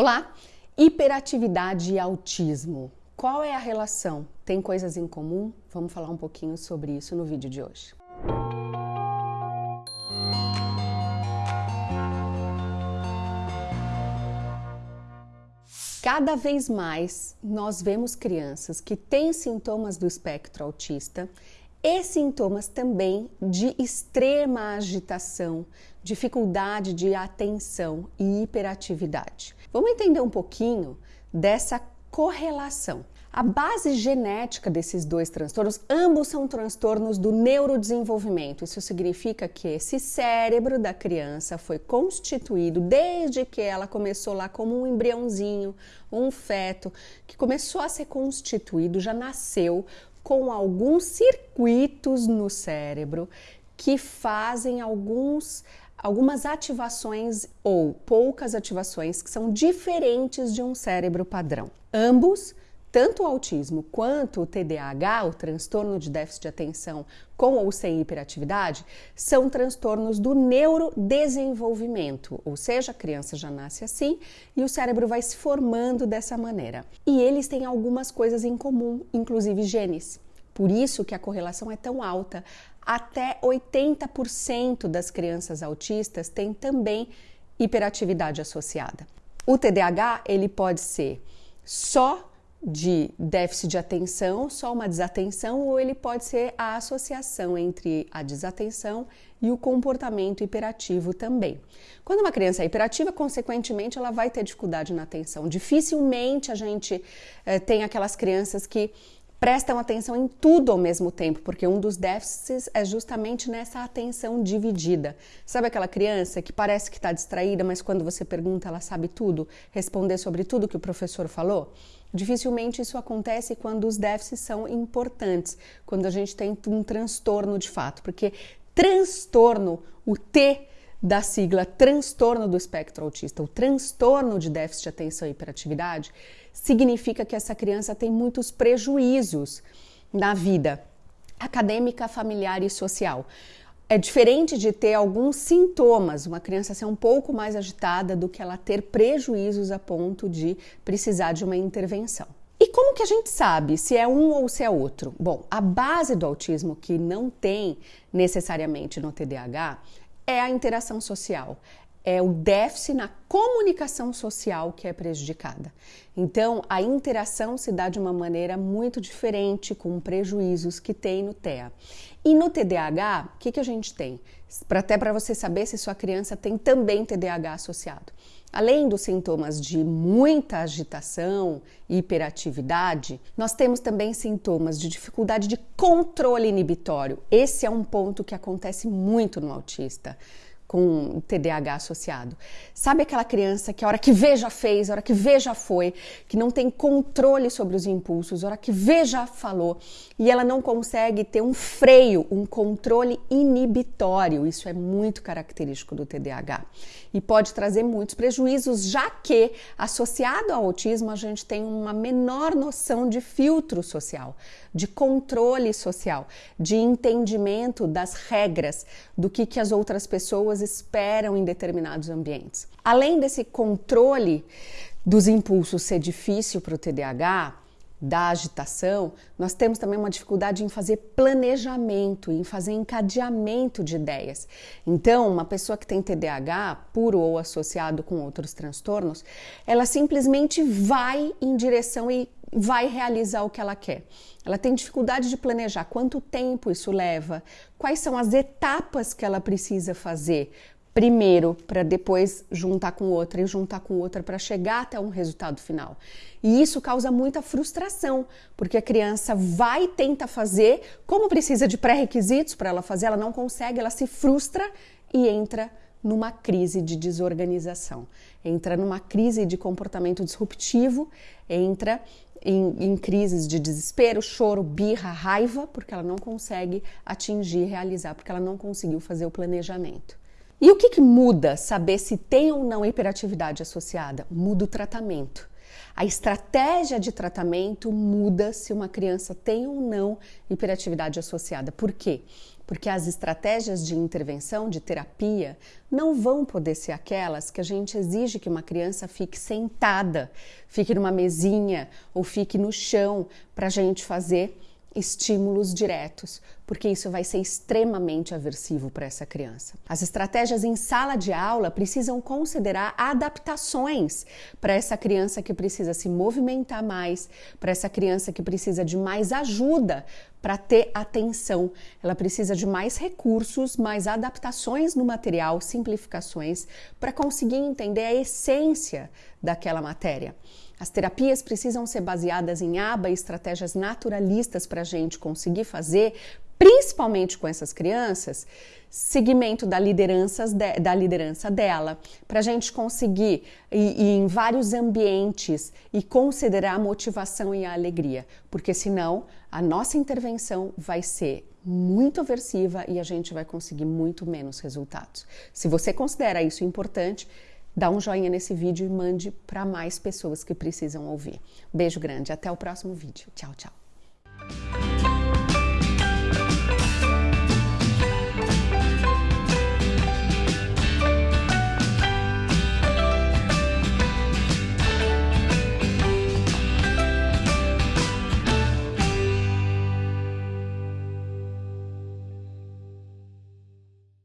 Olá! Hiperatividade e autismo. Qual é a relação? Tem coisas em comum? Vamos falar um pouquinho sobre isso no vídeo de hoje. Cada vez mais nós vemos crianças que têm sintomas do espectro autista e sintomas também de extrema agitação, dificuldade de atenção e hiperatividade. Vamos entender um pouquinho dessa correlação. A base genética desses dois transtornos, ambos são transtornos do neurodesenvolvimento. Isso significa que esse cérebro da criança foi constituído desde que ela começou lá como um embriãozinho, um feto, que começou a ser constituído, já nasceu com alguns circuitos no cérebro que fazem alguns algumas ativações ou poucas ativações que são diferentes de um cérebro padrão. Ambos, tanto o autismo quanto o TDAH, o transtorno de déficit de atenção com ou sem hiperatividade, são transtornos do neurodesenvolvimento, ou seja, a criança já nasce assim e o cérebro vai se formando dessa maneira. E eles têm algumas coisas em comum, inclusive genes. Por isso que a correlação é tão alta. Até 80% das crianças autistas têm também hiperatividade associada. O TDAH, ele pode ser só de déficit de atenção, só uma desatenção, ou ele pode ser a associação entre a desatenção e o comportamento hiperativo também. Quando uma criança é hiperativa, consequentemente, ela vai ter dificuldade na atenção. Dificilmente a gente eh, tem aquelas crianças que prestam atenção em tudo ao mesmo tempo, porque um dos déficits é justamente nessa atenção dividida. Sabe aquela criança que parece que está distraída, mas quando você pergunta ela sabe tudo, responder sobre tudo que o professor falou? Dificilmente isso acontece quando os déficits são importantes, quando a gente tem um transtorno de fato, porque transtorno, o T da sigla transtorno do espectro autista, o transtorno de déficit de atenção e hiperatividade, significa que essa criança tem muitos prejuízos na vida acadêmica, familiar e social. É diferente de ter alguns sintomas, uma criança ser um pouco mais agitada do que ela ter prejuízos a ponto de precisar de uma intervenção. E como que a gente sabe se é um ou se é outro? Bom, a base do autismo que não tem necessariamente no TDAH é a interação social, é o déficit na comunicação social que é prejudicada. Então, a interação se dá de uma maneira muito diferente, com prejuízos que tem no TEA. E no TDAH, o que, que a gente tem? Até para você saber se sua criança tem também TDAH associado. Além dos sintomas de muita agitação e hiperatividade, nós temos também sintomas de dificuldade de controle inibitório. Esse é um ponto que acontece muito no autista com TDAH associado. Sabe aquela criança que a hora que vê já fez, a hora que vê já foi, que não tem controle sobre os impulsos, a hora que vê já falou e ela não consegue ter um freio, um controle inibitório. Isso é muito característico do TDAH e pode trazer muitos prejuízos, já que associado ao autismo a gente tem uma menor noção de filtro social, de controle social, de entendimento das regras, do que, que as outras pessoas esperam em determinados ambientes. Além desse controle dos impulsos ser difícil para o TDAH, da agitação, nós temos também uma dificuldade em fazer planejamento, em fazer encadeamento de ideias. Então, uma pessoa que tem TDAH, puro ou associado com outros transtornos, ela simplesmente vai em direção e vai realizar o que ela quer. Ela tem dificuldade de planejar quanto tempo isso leva, quais são as etapas que ela precisa fazer primeiro para depois juntar com outra e juntar com outra para chegar até um resultado final. E isso causa muita frustração, porque a criança vai tenta fazer, como precisa de pré-requisitos para ela fazer, ela não consegue, ela se frustra e entra numa crise de desorganização, entra numa crise de comportamento disruptivo, entra em, em, crises de desespero, choro, birra, raiva, porque ela não consegue atingir, realizar, porque ela não conseguiu fazer o planejamento. E o que, que muda saber se tem ou não hiperatividade associada? Muda o tratamento. A estratégia de tratamento muda se uma criança tem ou não hiperatividade associada. Por quê? porque as estratégias de intervenção, de terapia, não vão poder ser aquelas que a gente exige que uma criança fique sentada, fique numa mesinha ou fique no chão para a gente fazer estímulos diretos, porque isso vai ser extremamente aversivo para essa criança. As estratégias em sala de aula precisam considerar adaptações para essa criança que precisa se movimentar mais, para essa criança que precisa de mais ajuda para ter atenção. Ela precisa de mais recursos, mais adaptações no material, simplificações, para conseguir entender a essência daquela matéria. As terapias precisam ser baseadas em aba e estratégias naturalistas para a gente conseguir fazer, principalmente com essas crianças, segmento da liderança, de, da liderança dela, para a gente conseguir ir, ir, em vários ambientes e considerar a motivação e a alegria, porque senão a nossa intervenção vai ser muito aversiva e a gente vai conseguir muito menos resultados. Se você considera isso importante, dá um joinha nesse vídeo e mande para mais pessoas que precisam ouvir. Beijo grande, até o próximo vídeo. Tchau, tchau.